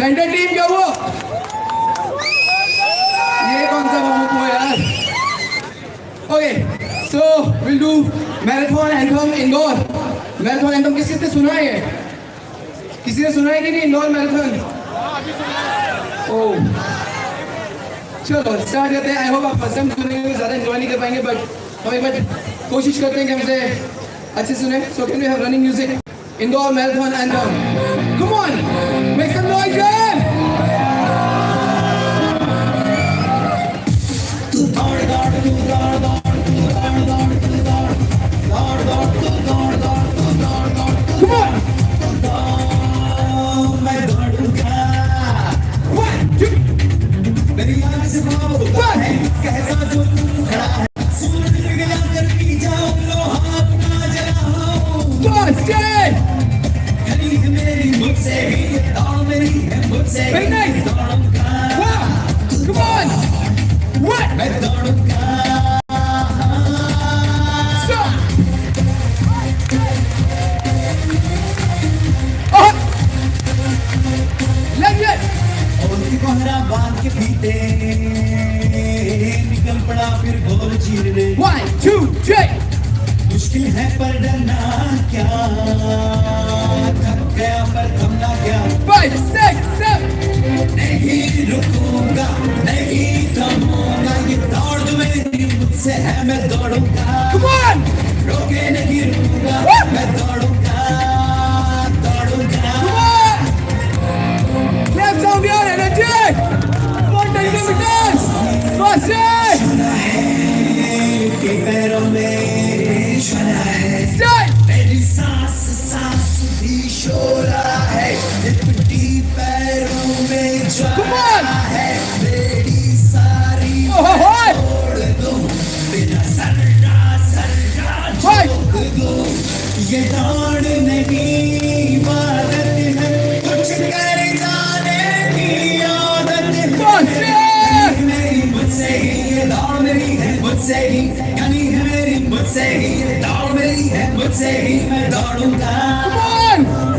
Centre team क्या हुआ ये कौन सा वार्म अप हुआ यार? Okay so will do marathon anthem Indore marathon anthem किस किसने सुना है? किसी ने सुना है कि नहीं? इंदौर मैराथन ओ चलो स्टार्ट करते हैं। आई होप आप फ़र्स्ट टाइम सुनेंगे तो ज़्यादा एंजॉय नहीं कर पाएँगे बट हम एक बार कोशिश करते हैं कि हमसे अच्छे सुने। So can we have running music Indore marathon anthem come on Very nice. कोहरा बाँध के पीते निकल पड़ा फिर गोल चीरने One, two, three! मुश्किल है पर डरना क्या? Come on! ये दौड़ नहीं इबादत है। कुछ कर जाने की आदत है। मेरी मुझसे ही ये दौड़ मेरी है। मुझसे ही यानी है मेरी मुझसे ही ये दौड़ मेरी है। मुझसे ही मैं दौड़ूँगा।